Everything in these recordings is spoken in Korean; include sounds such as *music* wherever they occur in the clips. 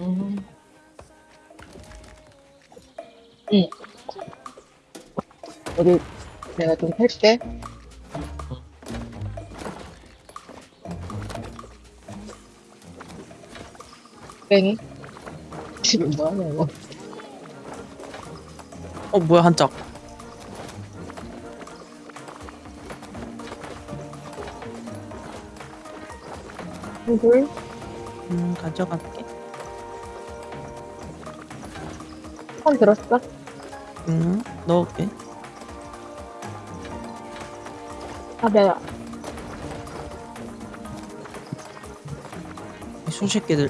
음. 어디 내가 좀 팰게. 뺑이? 지금 뭐하냐 이거? 어 뭐야 한짝 한불? 음 가져갈게 손 들었어? 음 넣을게. 아 내가 이 손새끼들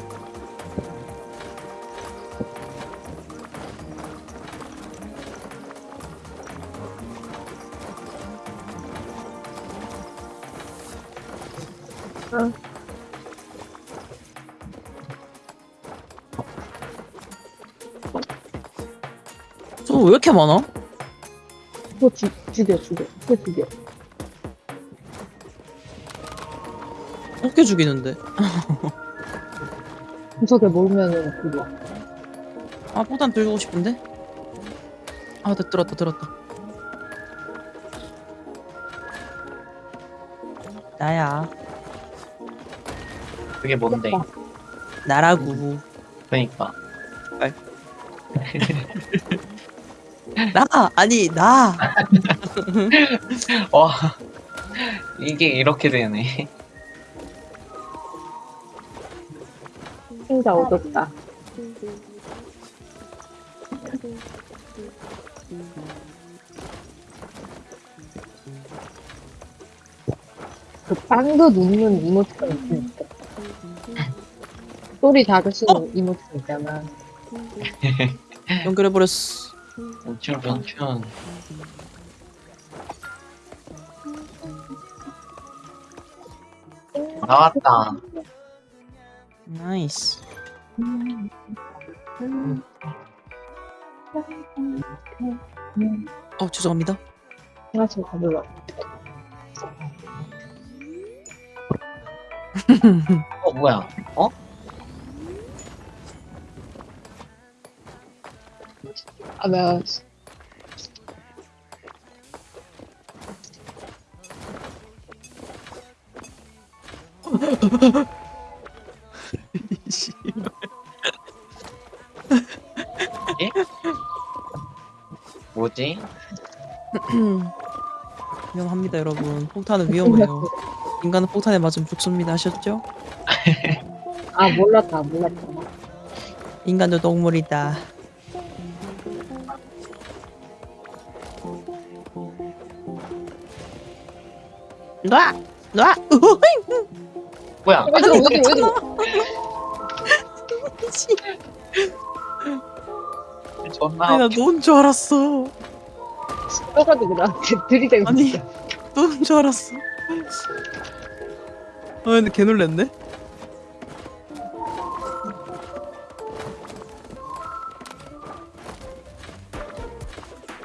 이렇게 많아? 그거 죽, 죽여 죽여 그거 죽여 어떻게 죽이는데? *laughs* 구석에 몰면은 그거. 아 포탄 들고 싶은데? 아나 들었다 들었다. 나야. 그게 뭔데? 나라고 그러니까. *laughs* 나 아니 나 *laughs* 와. 이게 이렇게 되네. 진짜 어둡다 그 빵도 눕는 이모티콘 있으니까 소리 작으신 어? 이모티콘 있잖아 연결해버렸어 멈춘, 멈춘. 나왔다. nice 어 죄송합니다 아, 저 가볼라. 어, 뭐야? 어? 아, 내가 뭐지? *clears throat* 위험합니다 여러분 폭탄은 위험해요 인간은 폭탄에 맞으면 죽습니다 아셨죠? 아 몰랐다 몰랐다. 인간도 동물이다 놔! 놔! 으흐잉! 뭐야? 왜 저러 왜 저러? 존나. 아니 나 놓은 줄 알았어 떠가지고 나한테 *laughs* 들이대고 아니. 있어. 놓은 줄 알았어 아 근데 개 놀랬네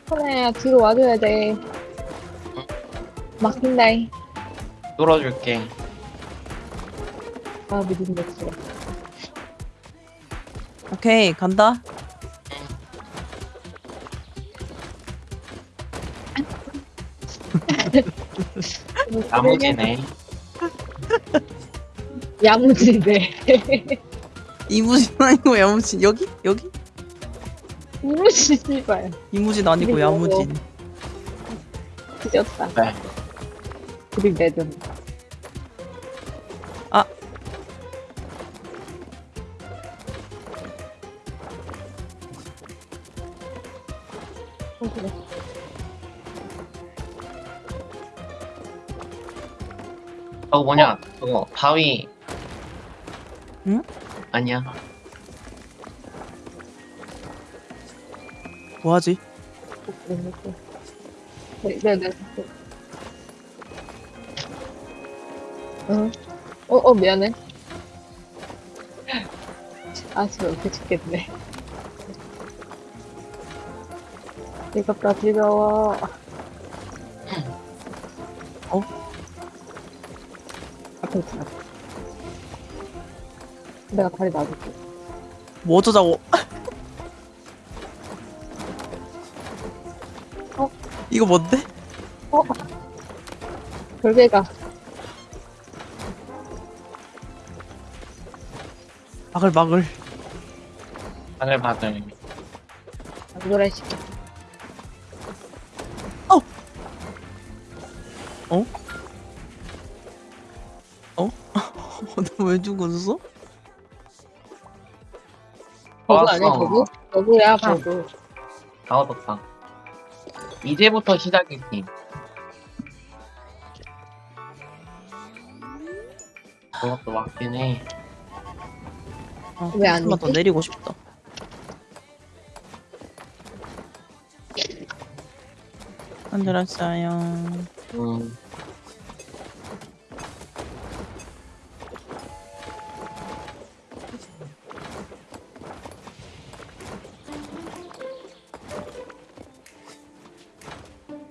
하나야 뒤로 와줘야 돼. 막힌다이. 뚫어줄게. 아 됐어. 오케이 간다 나무지네. *laughs* 야무지네. 이무진 아니고 야무진 여기? 여기? 이무지 씨발. 이무진 아니고 야무진 뒤졌다. 네. 그리 내든. 저거 뭐냐? 그거 바위. 응? 아니야. 뭐하지? 그래. 네, 네, 네. 응. 어, 어, 미안해. 아, 진짜 어떻게 죽겠네. 즐겁다, 즐거워. 있어. 내가 다리 놔줄게. 뭐 어쩌자고? 어? 이거 뭔데? 어? 별개가. 막을 막을. 바글바글. 안 그래, 시 너왜 죽었어? 버그 아니야. 버그? 버그야, 버그. 다 얻었다. 이제부터 시작이지. 그것도 맞긴 해. 아, 왜안 좀만 더? 내리고 싶다. 만들었어요. 음,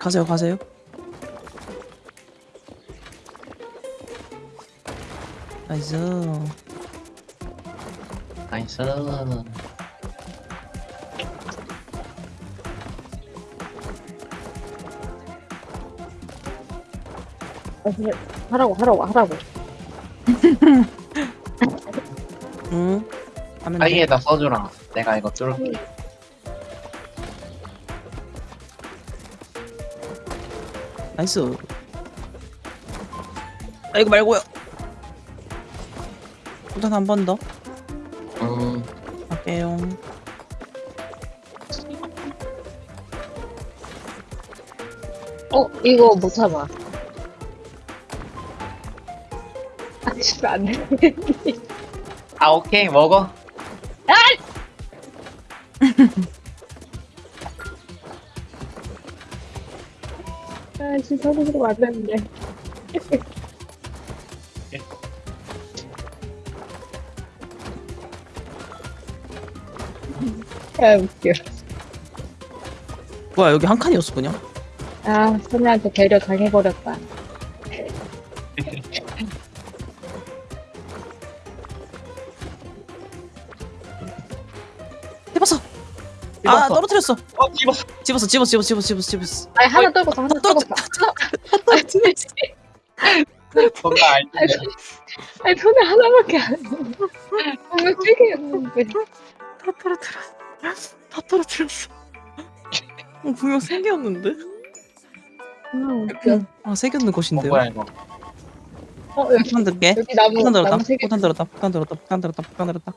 가세요, 가세요. 나이스. 나이스. 아, 그래. 하라고, 하라고, 하라고. 응. 하면 돼. 사이에다 써주라. 내가 이거 뚫을게. nice. 아 이거 말고요. 일단 한 번 더. 음, 할게요. 어, 이거 못 참아. 아, 씨발, 안 돼. 아, 오케이, 먹어. 서로 안 되는데. 아, 웃겨. 뭐야 여기 한 칸이었어 그냥? 아, 선우한테 배려 당해버렸다. 해봤어. 아 집었어. 어, 집었어. 집었어, 집었어, 집었어, 집었어, 집었어, 집었어. 아니, 하나 떨궜어, 하나 떨궜어. 뭔가 알지? 아니, 손에 하나밖에 안 해. 정말 세 개였는데. 다 떨어뜨렸어. 다 떨어뜨렸어. 어, 분명 세 개였는데? 아, 웃겨. 아, 세 개였는 어, 것인데요. 뭐야, 이거. 어, 여기, 폭탄 들게. 여기 나무, 폭탄 들었다. 나무. 폭탄 들었다. 폭탄 들었다. 폭탄 들었다. 폭탄 들었다.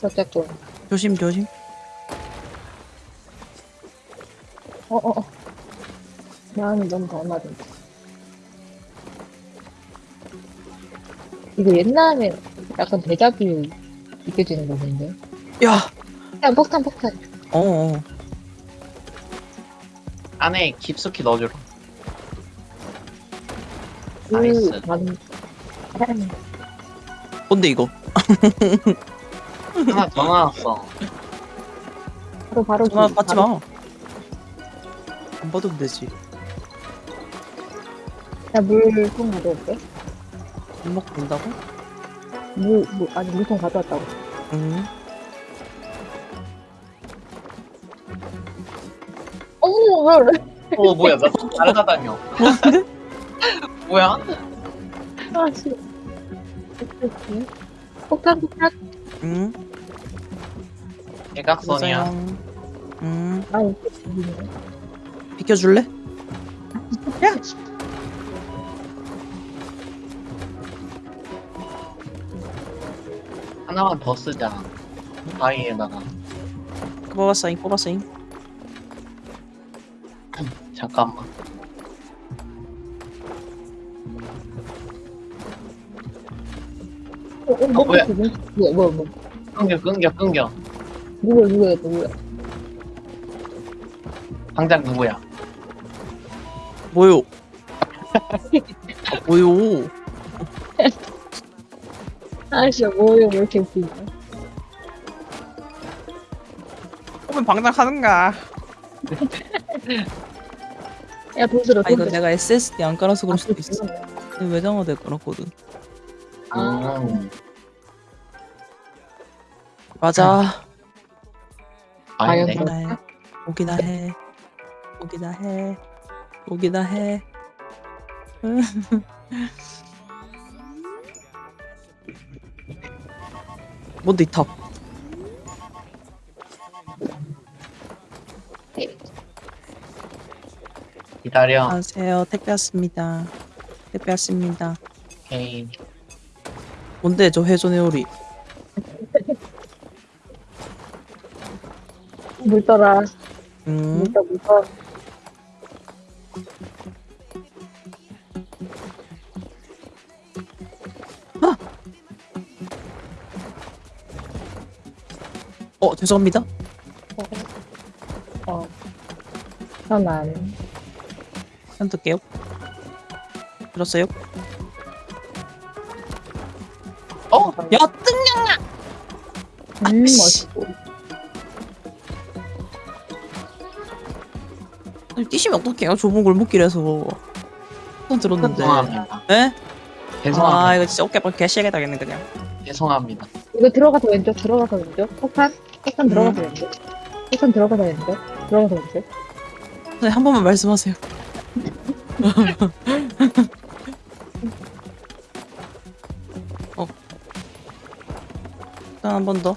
았어 어쨌든. 조심, 조심. 어, 어, 어. 마음이 너무 덜맞은 이거 옛날에 약간 대자뷰 느껴지는 거던데. 야, 그냥 폭탄, 폭탄. 어, 어. 안에 깊숙이 넣어주라. 나이스. 그, 반, 뭔데 이거? *laughs* 하나 더 나왔어. 바로, 바로. 전화 그- 받지 바로- 마. 안 받으면 되지. 야, 물통 가져올게. 못 먹고 된다고? 물, 물, 아니, 물통 가져왔다고. 응. 어머, 왜, 어, 뭐야, 나 날아다녀. *laughs* 뭐야? 아, 씨. 폭탄, 폭탄. 응. 대각선이야. 응. 아, 비켜줄래? 하나만 더 쓰자. 바위에다가. 뽑았어잉, 뽑았어잉. *clears throat* 잠깐만. 어, 어, 뭐, 뭐야? 뭐야, 뭐야, 뭐야, 뭐야. 끊겨, 끊겨, 끊겨. 누구야, 누구야, 누구야. 당장 누구야? 뭐요? 아, *laughs* 뭐요? 아씨, 뭐야, 왜 이렇게 웃기냐. 그러면 방장 하는가? 야, 돈 들어, 아돈 이거. 내가 SSD 안 깔아서 그럴 수도 아, 있어. 그렇구나. 외장화대 깔았거든. 아. 음. 맞아. 과연 오기나 해. 오기나 해. 오기나 해. 오기나 해. *laughs* 뭔데 이 탑? 기다려. 안녕하세요. 택배 왔습니다. 택배 왔습니다. 오케이. 뭔데 저 회전의 요리? 물떠라. 음. 물떠, 물떠. 어 죄송합니다. 어. 편안. 한 뜰게요. 들었어요? 어? 야 뜬냐? 음, 씨. 멋있고. 뛰시면 어떡해요? 좁은 골목길에서. 한 들었는데. 죄송합니다. 에? 죄송합니다. 아 이거 진짜 어깨 개시하게 당했네 그냥. 죄송합니다. 이거 들어가서 왼쪽, 들어가서 왼쪽. 폭탄? 폭탄 들어가서 음. 왼쪽. 폭탄 들어가서 왼쪽. 들어가서 왼쪽. 네, 한 번만 말씀하세요. *laughs* 어. 일단 한 번 더.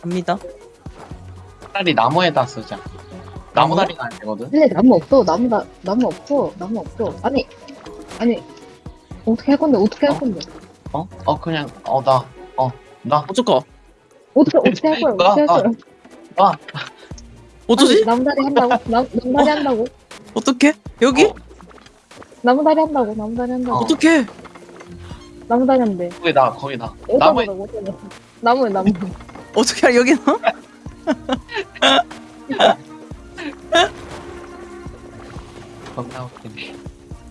갑니다. 차라리 나무에다 쓰자. 나무 다리는 안 되거든. 근데 나무 없어. 나무, 나, 나무 없어. 나무 없어. 아니, 아니. 어떻게 할 건데? 어떻게 할 어? 건데? 어? 어 그냥 어 나. 어 나. 어쩔까? 어떻게, *laughs* 어떻게 할 거야? 어떻게 할 아, 거야? 아. 어쩌지? 나무다리 한다고? 나, 나무다리 한다고? 어떻게? 여기? 어. 나무다리 한다고? 나무다리 한다고? 어. 어떻게? 나무다리 한대. 거기다 거기다. 어디다 나무에 넣어? 어디다 넣어? 나무에 나무. 어떻게 여기 너? *laughs* *laughs* 겁나 웃기네.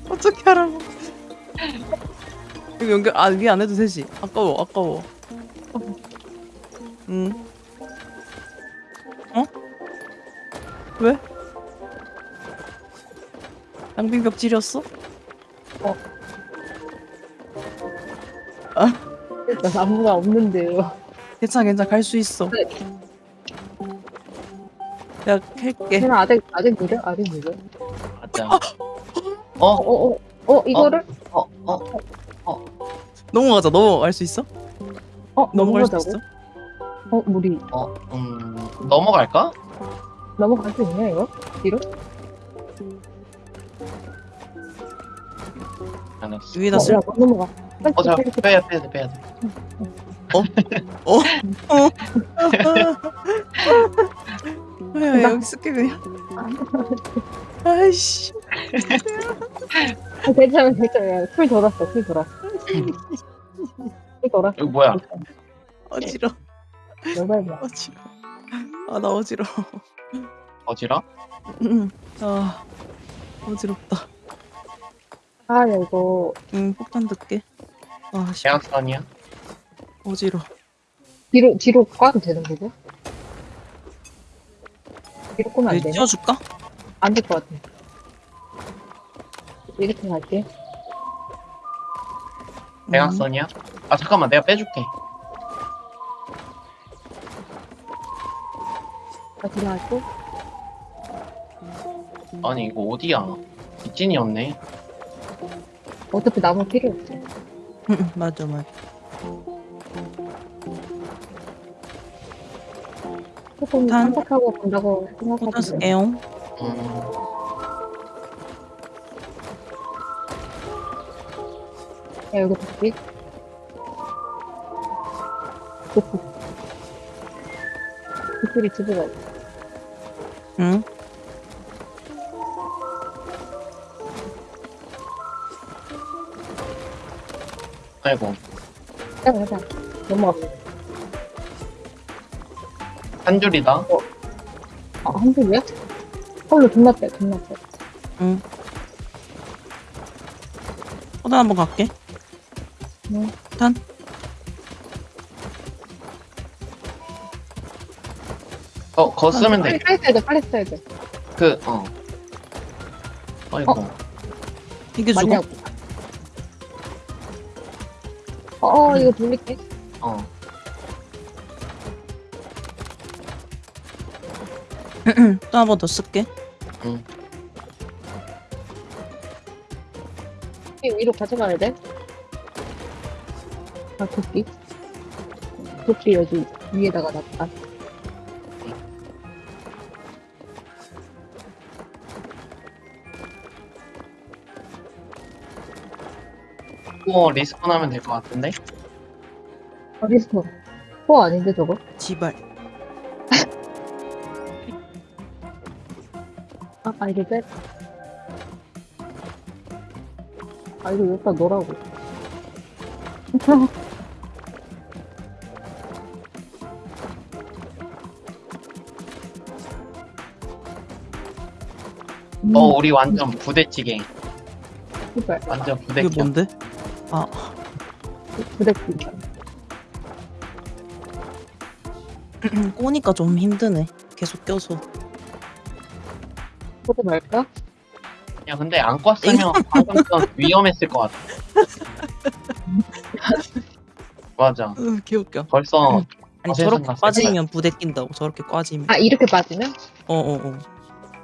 어떻게 하라고? 이거 연결 아 위에 안 해도 되지. 아까워 아까워. 응. 어? 왜? 양빙벽 찌렸어? 나 나무가 없는데요. 괜찮아 괜찮아 갈 수 있어. 네. 내가 캘게. 걔는 아직 아직 느려? 아직 느려? 맞아. 어? 어, 어, 어, 이거를? 어? 어? 넘어가자 넘어갈 수 있어? 어, 넘어갈 수? 있어? 어, 우리 어? 음 넘어갈까? 넘어갈 수 있냐, 이거? 뒤로? 위에다 어, 쓸. 야, 못 넘어가. 빨리, 어, 자, 빨리. 빼야 빼야 돼, 빼야 돼. *laughs* *laughs* *laughs* 야 여기 쓸게 그냥. 아이씨. 아, 괜찮아, 괜찮아. 야, 풀 돌았어, 풀 돌았어. 풀 돌았어. 이거 뭐야? 어지러. 여덟 어지러. 아나 어지러. 어지러? 응. 아 어지럽다. 아, 야, 이거 응 폭탄 듣게. 아 씨. 계약선이야? 어지러. 뒤로, 뒤로 까도 되는 거고? 뒤로 꼬면 안 여기 되나? 띄워줄까? 안 될 것 같아. 이렇게 갈게. 계약선이야? 아 잠깐만 내가 빼줄게. 나 들어갈게. 아니 이거 어디야? 뒷진이 없네. 어차피 나무 필요 없어. 맞아 맞아. 조금 폭탄. 생각하고 본다고 생각하고. 음, 야, 여기 볼게. 오프. 그소리 두드려. 응. 아이고 자, 가자. 넘어갔어. 한 줄이다. 어. 아, 한 줄이야? 헐로 존나 빼, 존나 빼. 응. 어, 포단 한번 갈게. 응. 포탄. 어, 거 쓰면 돼. 빨리, 써야 돼, 빨리 써야 돼. 그, 어. 어 아이고. 어. 이게 죽어? 맞냐고. 어, 이거 돌릴게. 어. 또 한 번 더 쓸게. 이 위로 가져가야 돼? 아, 도끼. 도끼 여기 위에다가 놨다. 또 respawn 하면 될 것 같은데? 어디서? 코 아닌데, 저거? 지발. 아, 아, 이거 빼. 아, 이거 여기다 놓으라고. 음, 어, 우리 완전 부대찌개. 씨발. 완전 이게 부대찌개. 뭔데? 아, 부대끼. *clears throat* 꼬니까 좀 힘드네. 계속 껴서. 코드 말까? 야, 근데 안 껐으면 방금 전 위험했을 것 같아. *laughs* 맞아. 으, 개웃겨. 벌써 아니 어, 저렇게 빠지면 부대 낀다고. 저렇게 빠지면. 아, 이렇게 빠지면? 어어 어.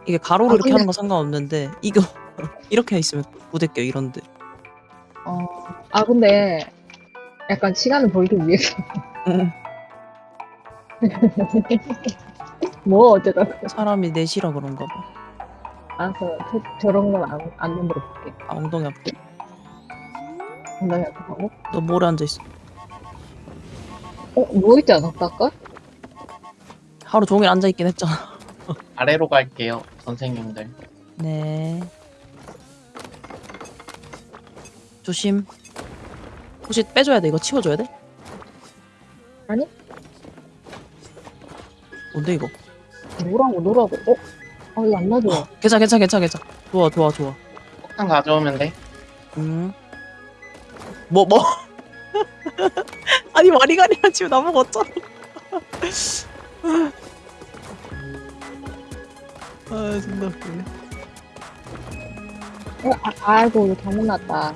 이게 가로로 아, 이렇게 근데- 하는 건 상관없는데 이거 *laughs* 이렇게 있으면 부대 껴 이런데. 어. 아, 근데, 약간 시간을 벌기 위해서. 응. *laughs* 뭐, 어쩌다. 사람이 내시라 그런가 봐. 알았어. 저, 저런 건 안, 안 만들어 볼게. 아, 엉덩이 아파. 엉덩이 아프고. 너 모래 앉아 있어. 어, 누워있지 않았다, 아까? 하루 종일 앉아 있긴 했잖아. *laughs* 아래로 갈게요, 선생님들. 네. 조심. 혹시 빼줘야 돼? 이거 치워줘야 돼? 아니. 뭔데 이거? 노라고, 노라고. 어? 아, 이거 안 놔줘. 괜찮아 괜찮아 괜찮아 괜찮아. 좋아 좋아 좋아. 폭탄 가져오면 돼. 음. 뭐 뭐? *laughs* 아니 와리가리한 지금 나보고 어쩌? *laughs* 아 존나 웃기네. 어, 아, 아이고, 이거 잘못 났다.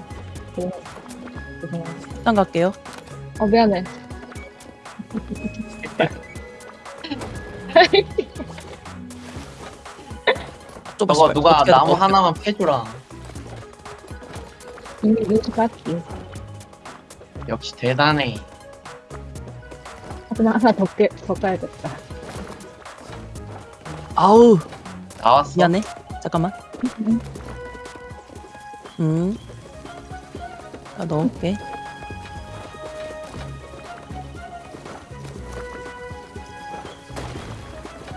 죄송- 죄송해요. 일단 갈게요. 어, 미안해. 저거 누가 나무 하나만 패주라. 이미 민수 깎기. 역시 대단해. 하지만 하나 더, 깨, 더 까야겠다. 아우 나왔어. 미안해. 잠깐만. 음. *laughs* 음. 아 넣을게.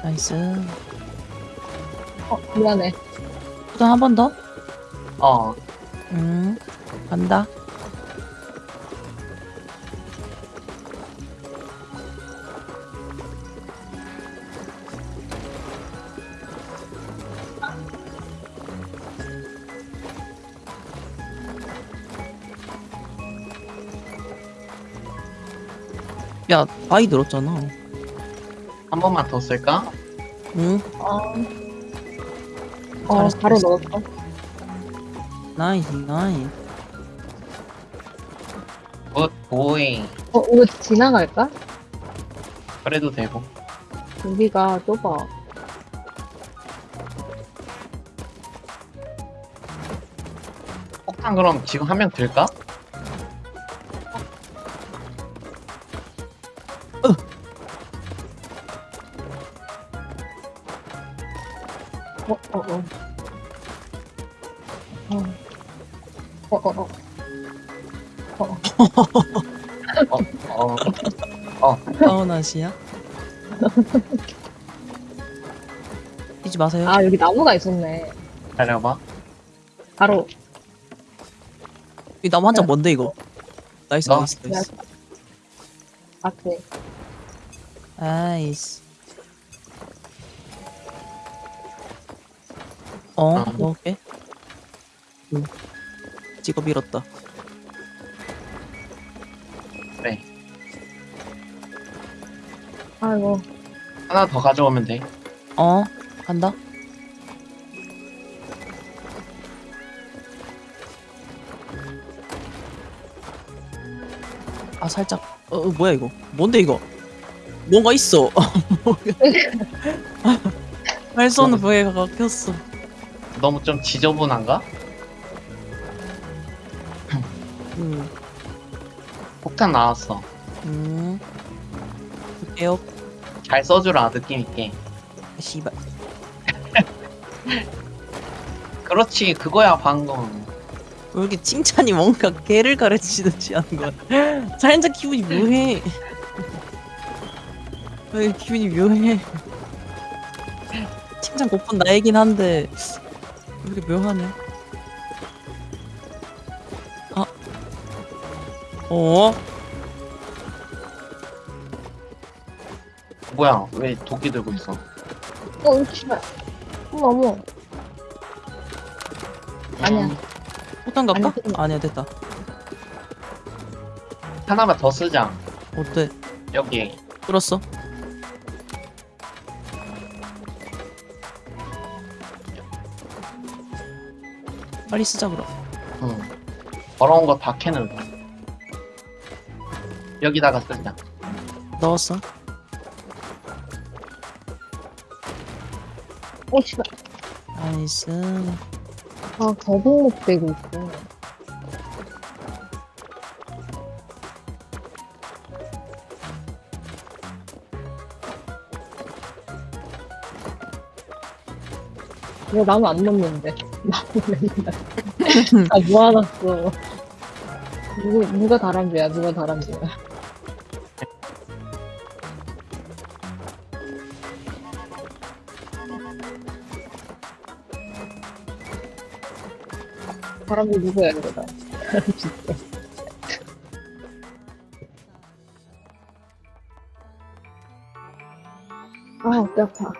나이스. 어, 미안해. 보다 한번 더. 어, 음. 간다. 야, 바위 늘었잖아. 한 번만 더 쓸까? 응, 어, 어 바로 잘했어. 넣었어. nice, nice. Good, boy. 어, 이거 지나갈까? 그래도 되고. 여기가 좁아. 폭탄 그럼 지금 한 명 들까? 어, 어. 어, 사우나시야? 뛰지 마세요. 아, 여기 나무가 있었네. 기다려봐. 바로. 이 나무 한 장 뭔데 이거? nice, 나? Nice, nice. 앞에. Nice. 어, 어. 먹을게. 응. 직업 잃었다. 아이고. 하나 더 가져오면 돼. 어, 간다. 아 살짝 어, 어 뭐야 이거 뭔데 이거 뭔가 있어 할수 없는 부위가 막혔어 너무 좀 지저분한가? 음, 폭탄 나왔어. 음. 볼게요 잘 써주라 느낌 있게. 씨발 *laughs* 그렇지 그거야 방금. 왜 이렇게 칭찬이 뭔가 개를 가르치듯이 하는 거야 *laughs* 살짝 기분이 묘해 *laughs* 왜 기분이 묘해 칭찬 고픈 나이긴 한데 왜 이렇게 묘하네 아 어? 뭐야 왜 도끼 들고 있어? 어, 씨발. 어머, 어머. 아니야. 음, 포탄 갈까? 아니, 아니야 됐다 하나만 더 쓰자. 어때? 여기 끌었어? 빨리 쓰자 그럼 응. 더러운 거다 캐는. 여기다가 쓰자. 넣었어 어, 씨발. nice 아, 거북목 되고 있어. 왜 나무 안 넣는데? *laughs* 나무 맨날. *laughs* 아, 모아놨어. 누구, 누가 다람쥐야, 누가 다람쥐야. 다람쥐 누구야, 이거 다. 진짜. 아, 어깨 아파.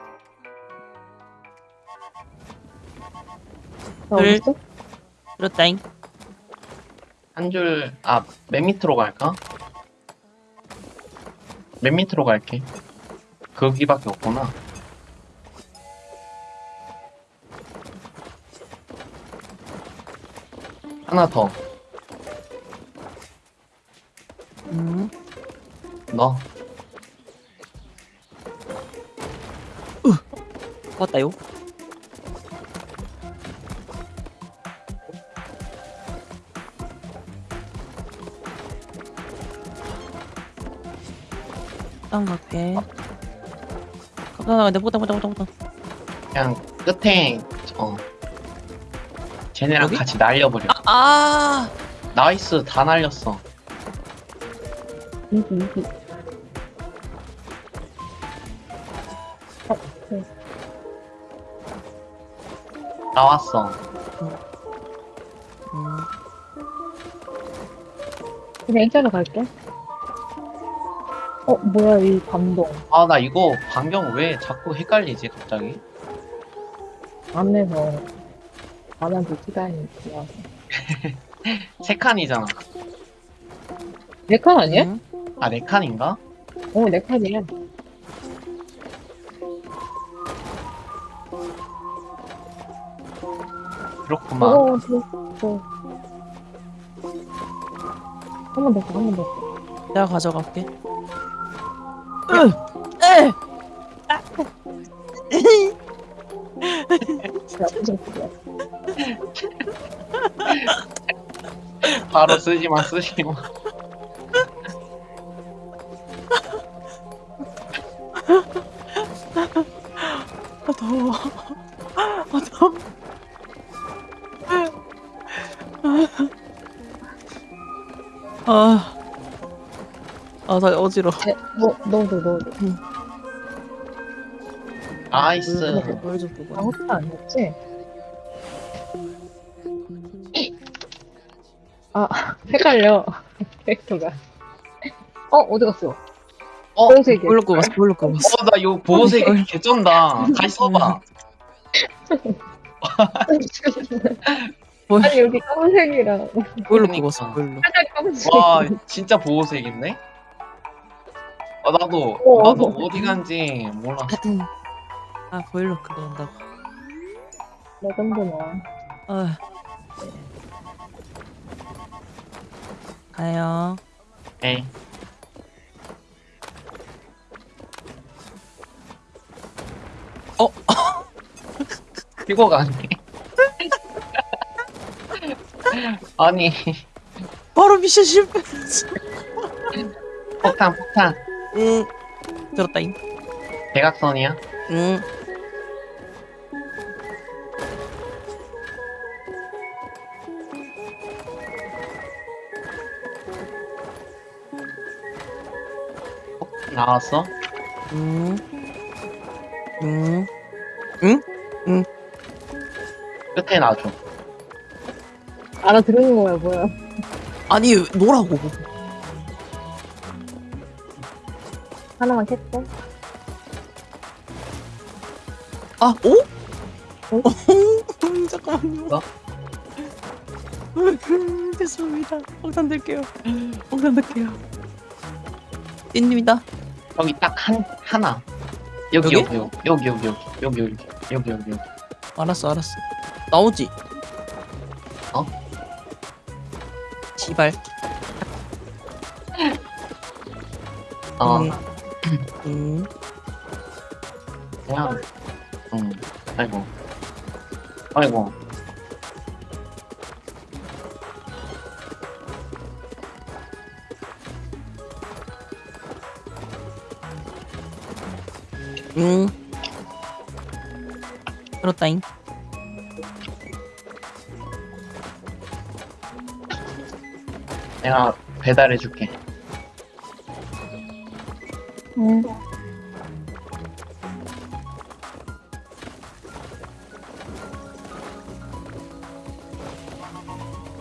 나 둘. 어딨어? 그렇다잉 한 줄, 아, 맨 밑으로 갈까? 맨 밑으로 갈게. 거기밖에 없구나. 하나 더 음. 넣어. 왔다요 땅 갈게 가다 근데 보다 보다 보다 보다 그냥 끝에, 어. 쟤네랑 여기? 같이 날려버려. 아 nice, 다 날렸어. 이기. 어, 네. 나왔어. 음. 그냥 일자로 갈게. 어, 뭐야, 이 감동. 아, 나 이거 반경 왜 자꾸 헷갈리지, 갑자기? 안에서 안한테 시간이 들어와서. *laughs* 세 칸이잖아. 네 칸 아니야? 음. 아, 네 칸인가? 어, 네 칸이야. 그렇구만. 어, 저, 저. 한번 더, 한번 더. 내가 가져갈게 으! 에! 나쁘지 않게. *laughs* 바로 쓰지마, 쓰지마. 아 더워 아 더워 아, 아, 나 어지러. 네, 뭐, 넣어줘, 넣어줘. nice. 뭘좀 보고. 아, 혹시 안 됐지? 아, *laughs* 헷갈려. *laughs* 캐릭터가. 어, 어디 갔어? 어, 보호색이. 뭘로 꼽았어? 뭘로 꼽았어? 어, 나 이거 보호색 개쩐다. 다시 써봐. *laughs* 뭘, 아니, 여기 검은색이랑. 뭘로. 꼽았어? 뭘로? 살짝. 와, 진짜 보호색인데? 아, 나도, 어. 나도 어디 간지 몰라. 아, 보일러 그거 한다고. 레전드나. 아. 가요. 에이. 어? *laughs* 피고 가네. *laughs* 아니, 바로 미션 실패. 폭탄, 폭탄. 응. 들었다잉. 대각선이야? 응. 나왔어? 응. 응. 끝에 놔줘. 알아들은 거야 뭐야 아니 노라고. 하나만 캤어? 아, 오? 어? 음, 잠깐만요. 뭐? 음, 죄송합니다. 폭탄 들게요. 폭탄 들게요. 띠입니다. 여기 딱 한, 하나. 여기, 여기? 여기, 여기, 여기, 여기, 여기, 여기, 여기, 여기, 여기. 알았어, 알았어. 나오지? 어? 시발. 어, 음. *clears throat* 음. 그냥, 음, 아이고. 아이고. 음. 그렇다잉. 내가 배달해줄게. 응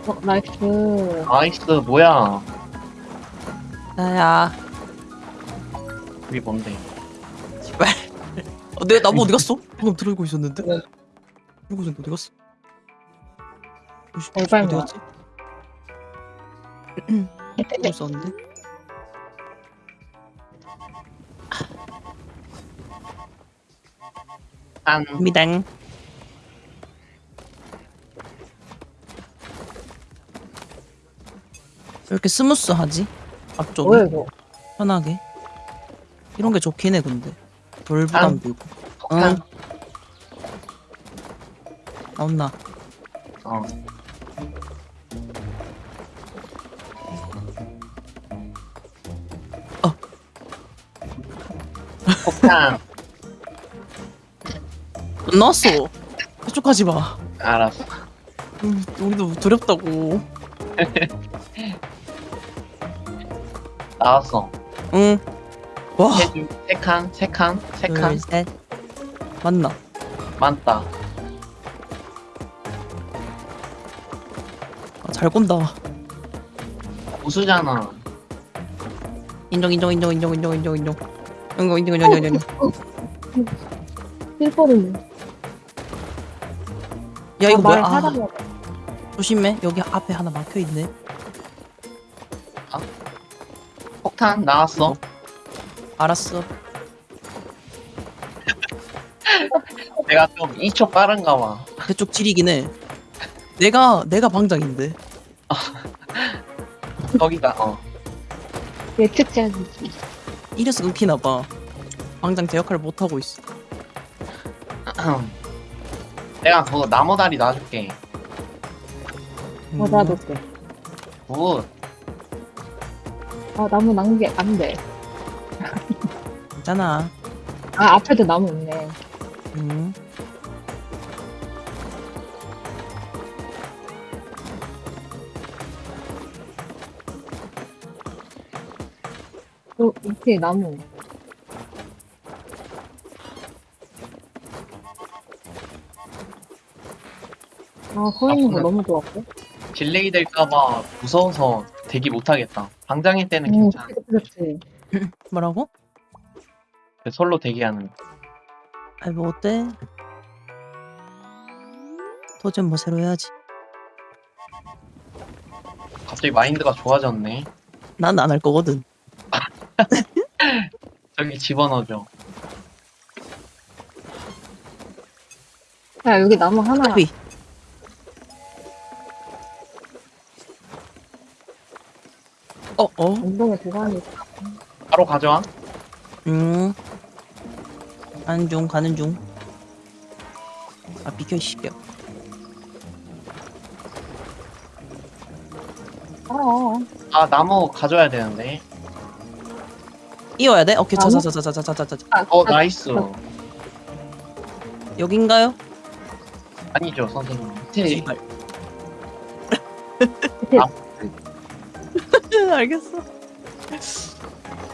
어, 나이스. 나이스, 뭐야. 나야. 그게 뭔데? 어, 내 나무 어디 갔어? 방금 들고 있었는데? 네. 들고 있었는데 어디 갔어? 얼마나? 어디 갔지? 들고 있었는데? 한, 미당. 왜 이렇게 스무스하지? 앞쪽이 뭐야 이거? 편하게 이런 게 좋긴 해 근데 덜 부담 들고 폭탄. 응. 나온나 어. 어. 폭탄. 안 나왔어 해쪽하지 마 알았어. 음, 우리도 두렵다고 나왔어. 응 와 세 줄, 세 칸, 세 칸, 세 칸. 둘 셋 맞나? 많다. 아, 잘 꼰다. 우수잖아. 인정 인정 인정 인정 인정 인정 인정. 인정 인정 인정 인정 인정. 실버를. 야 이거 뭐야? 아, 조심해. 여기 앞에 하나 막혀있네. 폭탄 나왔어. 알았어 내가 좀 2초 빠른가 봐. 그쪽 지리긴 해 내가 내가 방장인데 *laughs* 거기다, 어. 예측해야지. 이래서 끊기나 봐 방장 제 역할을 못 하고 있어 *clears throat* 내가 그거 나무다리 놔줄게. 음, 어, 나도 돼. good. 아, 나무 낭비 안 돼. 괜찮아 아, 앞에도 나무 있네. 음. 어, 밑에 나무. 아, 서 있는 거 아, 너무 좋았고. delay 될까봐 무서워서 대기 못하겠다. 방장일 때는 응, 괜찮아. 그렇지. 뭐라고? 그 솔로 대기하는 거. 아이 뭐 어때? 도전 뭐 새로 해야지 갑자기 마인드가 좋아졌네. 난 안 할 거거든 *laughs* 저기 집어넣어줘. 야, 여기 나무 하나. 위 어 어. 운동에 도가니. 바로 가져와. 음. 가는 중 가는 중. 아 비켜 이 새끼야. 어. 아 나무 가져야 되는데. 이어야 돼? 오케이 나무? 자자자자자자자자. 아, 어 아, nice. 여긴가요? 아니죠 선생님. 밑에. 아. *laughs* 알겠어.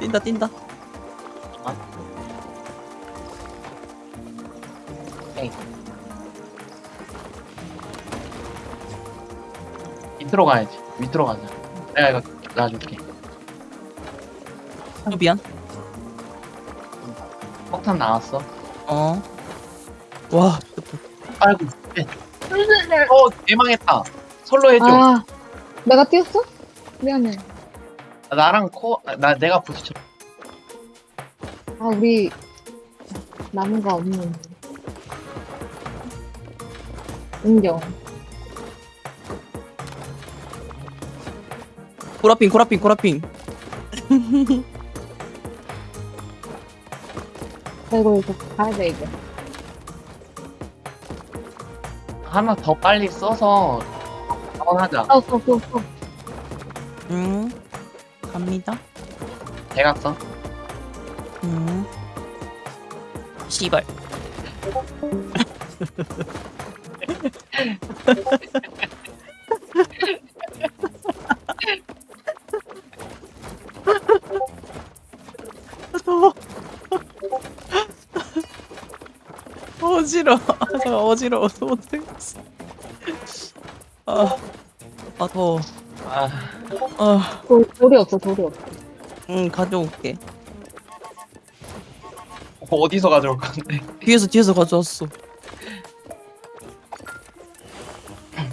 뛴다 뛴다. 밑으로 가야지. 밑으로 가자. 내가 이거 놔줄게. 어, 미안. 폭탄 나왔어. 어. 와. 아이고. 네. 어 대망했다. 솔로 해줘. 아, 내가 뛰었어? 미안해. 나랑 코, 나 내가 부딪혀. 아, 우리 나무가 없는. 인정. 코라핑 코라핑 코라핑. 아이고, 이거 가야 돼, 이제. 하나 더 빨리 써서 한번 하자. 어, 어, 어, 어. 음. 갑니다. 써. 음. 씨발. *laughs* 더워. 어지러워. 저 어지러워서 못하겠어. 아, 아 더워. 아, 아, 돌, 돌이 없어, 돌이 없어. 응 가져올게. 어디서 가져올 건데? 뒤에서 뒤에서 가져왔어.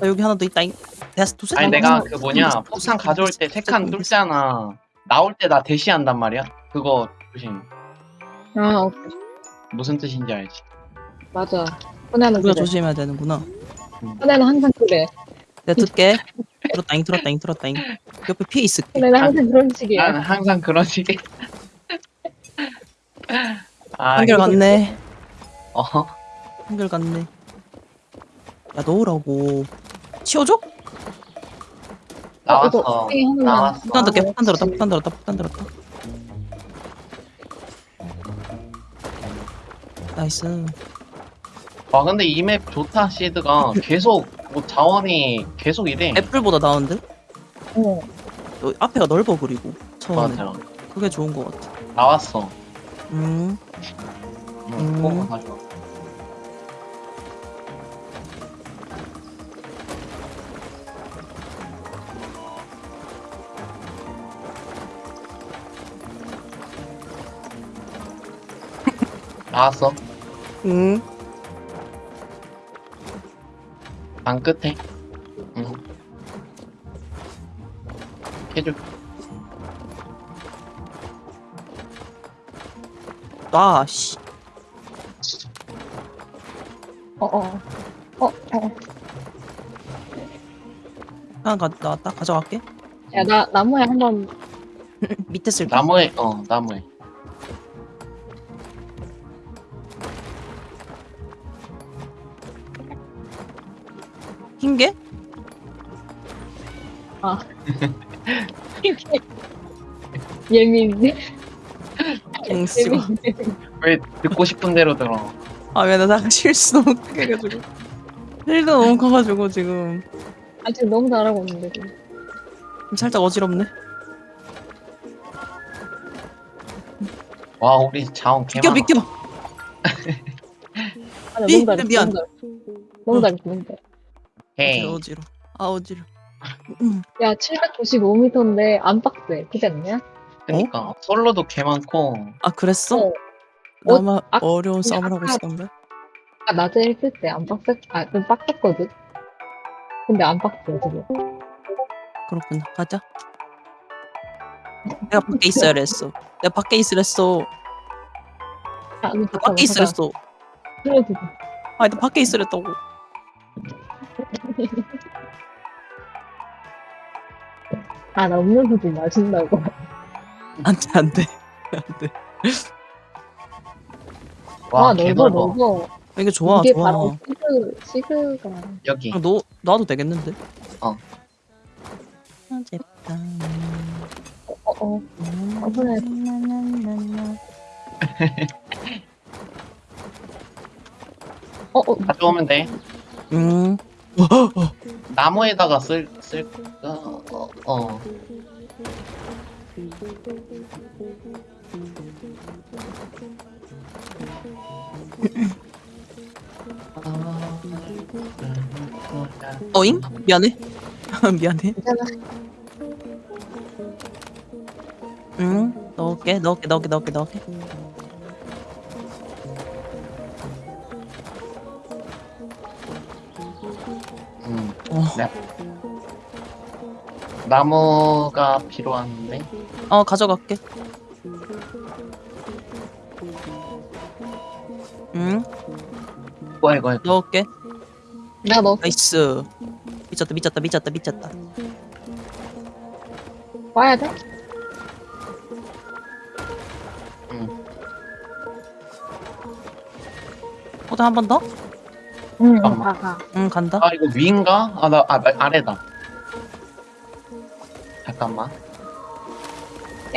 아, 여기 하나 더 있다잉. 내가 두세 아니 칸 내가. 그 뭐냐 폭탄 가져올 때 있어, 세칸 있어. 뚫잖아. 나올 때 나 대시한단 말이야. 그거 조심. 아, 어, 무슨 뜻인지 알지? 맞아. 혼내는 우리가 그래. 조심해야 되는구나. 혼내는 항상 그래. 내가 듣게. 들었다잉 들었다잉 들었다잉. 옆에 피해 있을게. 혼내는 항상 그런 식이야. 난 항상 그런 식의. 아, 한결 이거- 갔네. 어, 한결 갔네. 야 넣으라고. 치워줘? 나왔어. 어, 이거. 나왔어. 폭탄 들게. 폭탄 들었다. 폭탄 들었다. 폭탄 들었다. nice. 와 근데 이 맵 좋다 시드가 계속 뭐 자원이 계속 이래. 애플보다 나은데? 어. 여기 앞에가 넓어 그리고 처음에. 맞아. 그게 좋은 것 같아. 나왔어. 음. 응, 음. 꼭 가져 나왔어. 음. 방 끝에. 응. 해줘. 아 씨. 어, 어. 어, 어. 하나 가 나왔다. 가져갈게. 야, 나, 나무에 한 번, *laughs* 밑에 쓸게. 나무에 어 나무에. 흰 게? 예민. 응, 씨발. 예민. 왜 듣고 싶은 대로 들어. 아, 왜나 실수 너무 크게 해가지고. 힐도 너무 커가지고 지금 아, 지금 너무 잘하고 있는데, 지금. 좀 살짝 어지럽네. 와 우리 자원 개 비켜 많아. 비켜. 아, 나 미- 너무 잘했어. 미안. 너무 잘했어. 너무 잘했어, 어지러 어지러. 아 어지러. 음. 야, 795m인데 안 빡세. 그지 않냐? 그니까 솔로도 개 많고. 아 그랬어? 어. 나만 아, 어려운 싸움을 하고 있었는데. 아까 낮에 했을 때 안 빡세, 아, 좀 빡셌거든? 근데 안 빡세, 지금. 그렇구나. 가자. 내가 밖에 있어야 했어. 내가 밖에 있으려 했어. 아, 밖에 있으려 했어. 그래도 아니 나 밖에 있으려 했다고. *laughs* 아, 나 음료수도 마신다고. 안 돼 안 돼 안 돼. 와, 와, 개 넓어, 넓어. 넓어. 이게 좋아 이게 좋아. 바로 시그, 시그가. 여기. 아, 너 놔도 되겠는데? 어. 어젯밤 어, 어. 어, 그래. *laughs* 어, 어. 가져오면 돼. 음. 나무에다가 쓸, 쓸까? 어, 어. 어잉? 미안해. *laughs* 미안해. 응. 넣을게 넣을게 넣을게 넣을게 넣을게. 나무가 필요한데. 어 가져갈게. 응. 뭐야, 이거. 넣을게. 내가 너 nice. 미쳤다 미쳤다 미쳤다 미쳤다. 와야 돼? 음. 호다 한번 더? 응, 응. 가, 가. 응 간다. 아, 이거 위인가? 아, 나, 아, 아, 아래다. 잠깐만.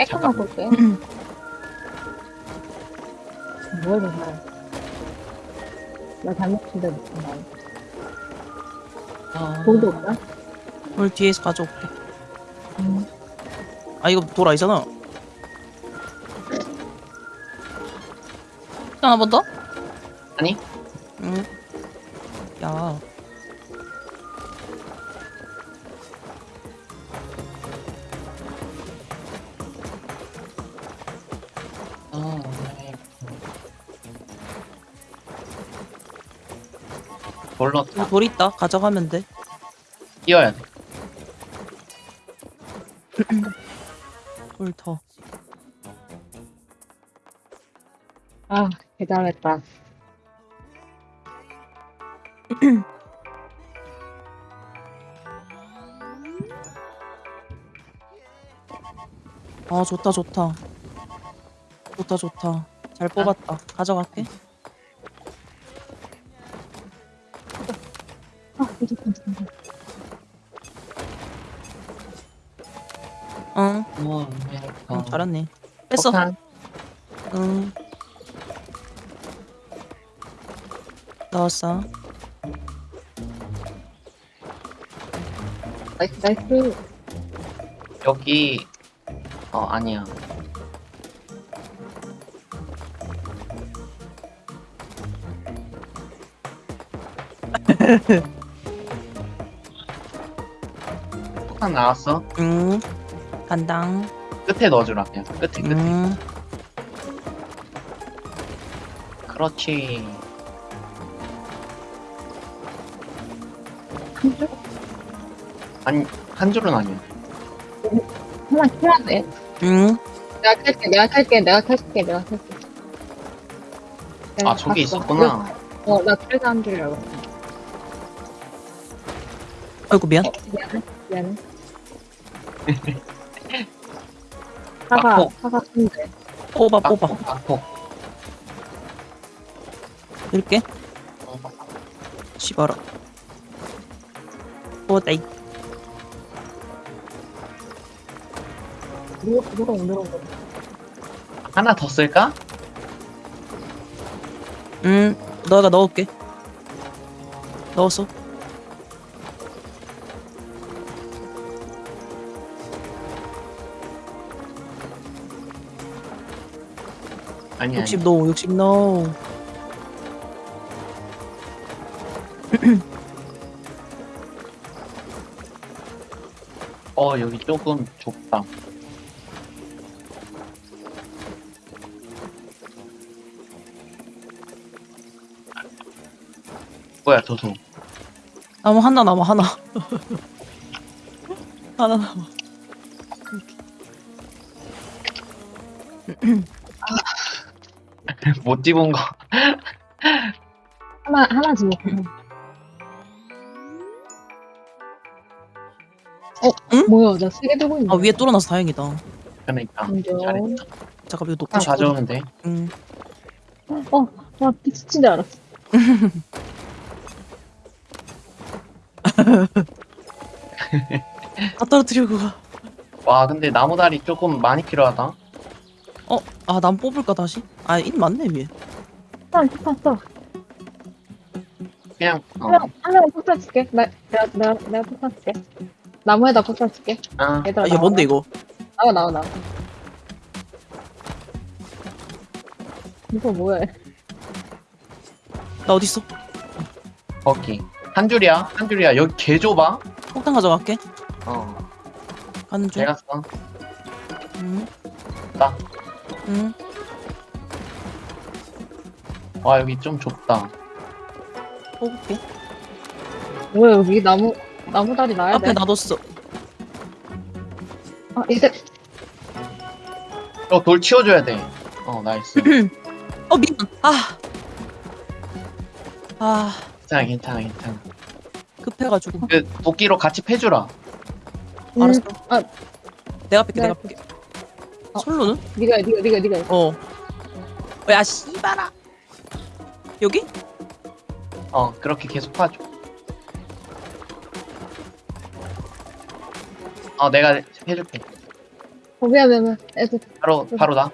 잠깐만. 볼게. 뭐를 해. 나 잘못 친다, 무슨 아, 돌도 없나? 오늘 뒤에서 가져올게. 응. 아 이거 돌 아니잖아. 한번 더? 아니? 응. 야. 돌로 이거 돌 있다. 가져가면 돼. 뛰어야 돼. *clears throat* 돌 더. 아, 대단했다. *clears throat* 아 좋다 좋다. 좋다 좋다. 잘 뽑았다. 가져갈게. 응. 어, 네. 응 어. 잘했네. 뺐어. 폭탄. 응. 넣었어. 나이스, 나이스. 여기, 어, 아니야. *laughs* 폭탄 나왔어? 응. 간당. 끝에 넣어주라, 그냥. 끝에, 끝에. 응. 그렇지. 한 줄? 아니, 한 줄은 아니야. 하나 켜야 돼. 응. 내가 켤게, 내가 켤게, 내가 켤게, 내가. 내가 아, 저기. 있었구나. 어, 나 그래서 한줄 알고. 아이고 미안. 어, 미안해, 미안해. 사과, 막폭. 사과 순대. 뽑아 뽑아. 막폭. 이렇게. 어, 씹어라. 뽑았다 이. 누가, 누가 오늘은 거 하나 더 쓸까? 응. 너가 넣을게. 넣었어. 아니, 아니. 60 노, 60 노. 어, 여기 조금 좁다. 뭐야, 도소. 나무 하나 남아 하나. *laughs* 하나 남아. *clears throat* *laughs* 못 집은 거. 하나, 하나 집어. 뭐야, 나 세게 들고 있네. 아 위에 뚫어놔서 다행이다. 그러니까 인정. 잘했다. 잠깐 이거 놓고 다 싶어. 가져오면 돼. 응. 어, 와, 미친 줄 알았어. *laughs* 다 떨어뜨려 그거. 와 근데 나무다리 조금 많이 필요하다. 어? 아난 뽑을까 다시? 아 인 맞네 위에. 폭탄, 폭탄 써. 그냥 어. 하나, 하나 폭탄 줄게. 나, 내가, 내가, 내가 폭탄 줄게. 나무에다 폭탄 줄게. 아 얘들아, 아 이게 나와, 뭔데 이거? 나와, 나와, 나와. 이거 뭐야? 나 어디 있어? 거기 한 줄이야 한 줄이야 여기 개 좁아. 폭탄 가져갈게. 어 가는 중. 내가 써. 응. 나. 응. 와 여기 좀 좁다. 뽑을게. 뭐야, 여기 나무, 나무 다리 놔야 앞에 돼. 놔뒀어. 아, 이제, 어, 돌 치워줘야 돼. 어, 나이스. *clears throat* 어 미안. 아. 아 괜찮아, 괜찮아, 괜찮아. 급해가지고. 그 도끼로 같이 패주라. 음, 알았어. 아, 내가 뺄게 네. 내가 뺄게. 어. 솔로는? 니가, 니가, 니가, 니가. 어. 어, 야 씨발아. 여기? 어, 그렇게 계속 하죠. 어, 내가 해줄게. 어, 미안, 미안, 미안. 애들, 바로, 바로 나.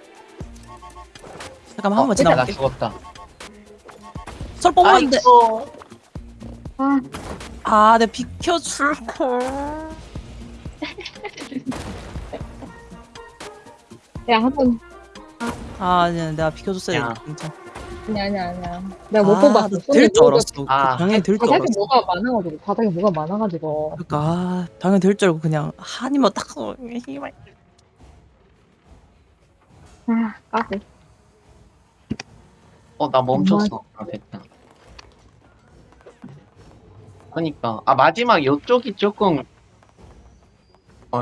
잠깐만 어, 한번 나. 죽었다. 설 뽑았는데. 아이고. 아, 아, 내 비켜줄 걸. *laughs* 야, 한 번. 아, 아니야, 내가 비켜줬어야 야. 돼. 진짜. 아니야, 아니야, 아니야. 내가 못 아, 뽑았어. 될 손에 줄 뭐가- 알았어. 아. 당연히 될 줄 바닥에 알았어. 뭐가 많아가지고, 바닥에 뭐가 많아가지고. 그러니까 아, 당연히 될 줄 알고 그냥 한이만 딱 써. 씨발. 아, 까비. 어, 나 멈췄어. 아, 됐다. 그니까. 아, 마지막 요쪽이 조금, 어,